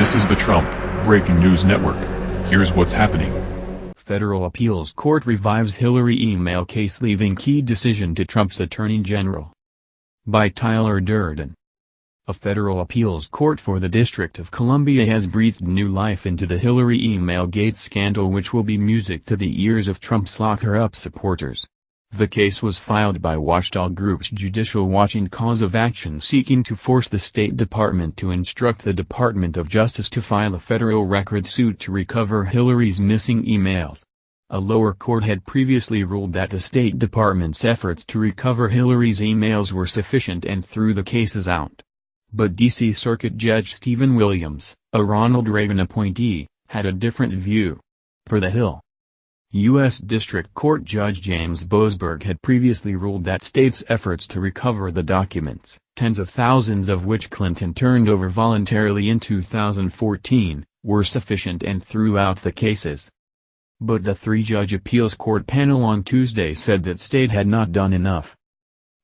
This is the Trump Breaking News Network. Here's what's happening. Federal Appeals Court revives Hillary email case leaving key decision to Trump's Attorney General. By Tyler Durden. A federal appeals court for the District of Columbia has breathed new life into the Hillary email gate scandal which will be music to the ears of Trump's lock-her-up supporters. The case was filed by watchdog groups Judicial Watch and Cause of Action seeking to force the State Department to instruct the Department of Justice to file a federal record suit to recover Hillary's missing emails. A lower court had previously ruled that the State Department's efforts to recover Hillary's emails were sufficient and threw the cases out. But D.C. Circuit Judge Stephen Williams, a Ronald Reagan appointee, had a different view. Per The Hill. U.S. District Court Judge James Boasberg had previously ruled that states' efforts to recover the documents, tens of thousands of which Clinton turned over voluntarily in 2014, were sufficient and threw out the cases. But the three-judge appeals court panel on Tuesday said that state had not done enough.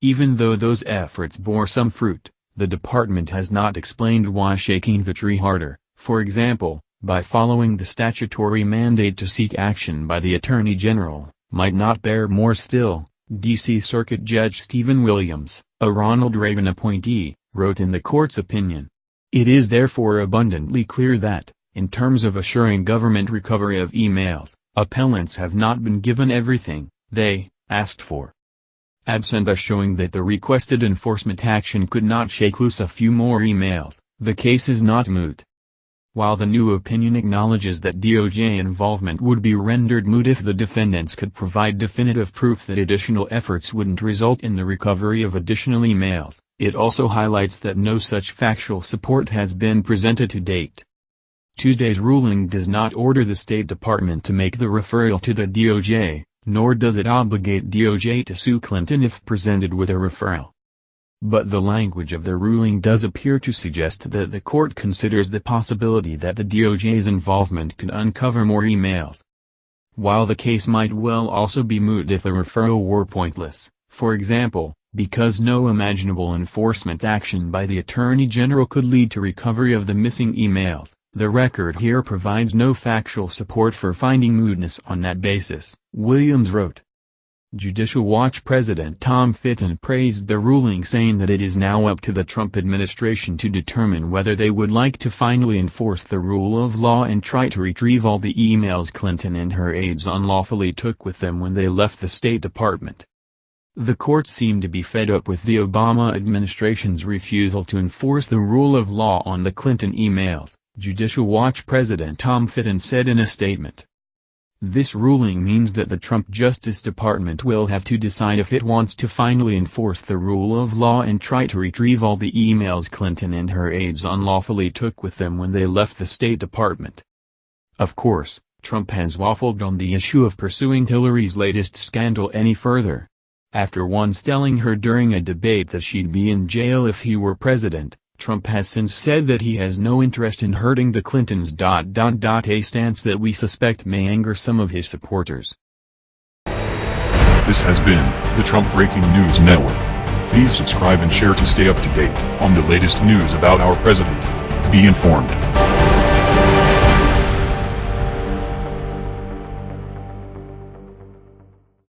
Even though those efforts bore some fruit, the department has not explained why shaking the tree harder, for example, by following the statutory mandate to seek action by the Attorney General, might not bear more still, D.C. Circuit Judge Stephen Williams, a Ronald Reagan appointee, wrote in the court's opinion. It is therefore abundantly clear that, in terms of assuring government recovery of emails, appellants have not been given everything they asked for. Absent a showing that the requested enforcement action could not shake loose a few more emails, the case is not moot. While the new opinion acknowledges that DOJ involvement would be rendered moot if the defendants could provide definitive proof that additional efforts wouldn't result in the recovery of additional emails, it also highlights that no such factual support has been presented to date. Tuesday's ruling does not order the State Department to make the referral to the DOJ, nor does it obligate DOJ to sue Clinton if presented with a referral. But the language of the ruling does appear to suggest that the court considers the possibility that the DOJ's involvement could uncover more emails. While the case might well also be moot if a referral were pointless, for example, because no imaginable enforcement action by the Attorney General could lead to recovery of the missing emails, the record here provides no factual support for finding mootness on that basis, Williams wrote. Judicial Watch President Tom Fitton praised the ruling saying that it is now up to the Trump administration to determine whether they would like to finally enforce the rule of law and try to retrieve all the emails Clinton and her aides unlawfully took with them when they left the State Department. The court seemed to be fed up with the Obama administration's refusal to enforce the rule of law on the Clinton emails, Judicial Watch President Tom Fitton said in a statement. This ruling means that the Trump Justice Department will have to decide if it wants to finally enforce the rule of law and try to retrieve all the emails Clinton and her aides unlawfully took with them when they left the State Department. Of course, Trump has waffled on the issue of pursuing Hillary's latest scandal any further. After once telling her during a debate that she'd be in jail if he were president, Trump has since said that he has no interest in hurting the Clintons. A stance that we suspect may anger some of his supporters. This has been the Trump Breaking News Network. Please subscribe and share to stay up to date on the latest news about our president. Be informed.